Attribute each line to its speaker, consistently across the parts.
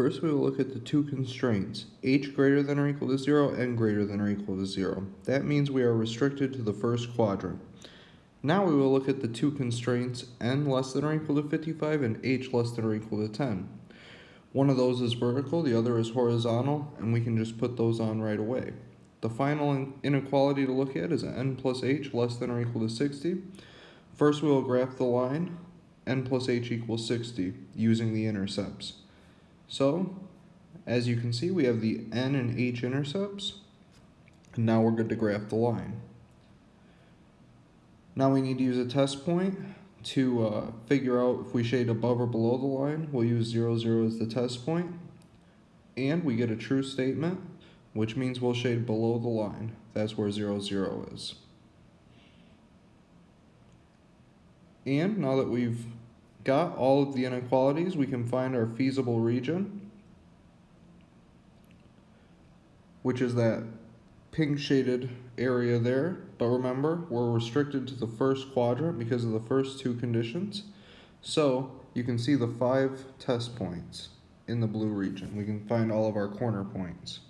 Speaker 1: First, we will look at the two constraints, h greater than or equal to 0 and greater than or equal to 0. That means we are restricted to the first quadrant. Now we will look at the two constraints n less than or equal to 55 and h less than or equal to 10. One of those is vertical, the other is horizontal, and we can just put those on right away. The final inequality to look at is n plus h less than or equal to 60. First we will graph the line, n plus h equals 60, using the intercepts. So, as you can see, we have the n and h intercepts, and now we're good to graph the line. Now we need to use a test point to uh, figure out if we shade above or below the line. We'll use 0, 0 as the test point, and we get a true statement, which means we'll shade below the line. That's where 0, 0 is. And now that we've got all of the inequalities, we can find our feasible region, which is that pink shaded area there. But remember, we're restricted to the first quadrant because of the first two conditions. So you can see the five test points in the blue region. We can find all of our corner points.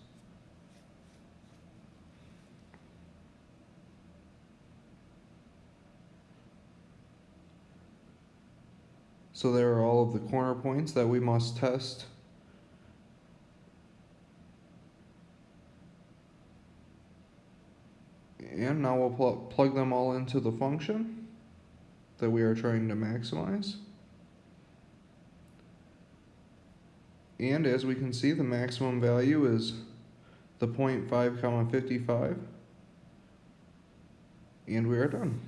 Speaker 1: So there are all of the corner points that we must test. And now we'll pl plug them all into the function that we are trying to maximize. And as we can see, the maximum value is the 0.5 comma 55. And we are done.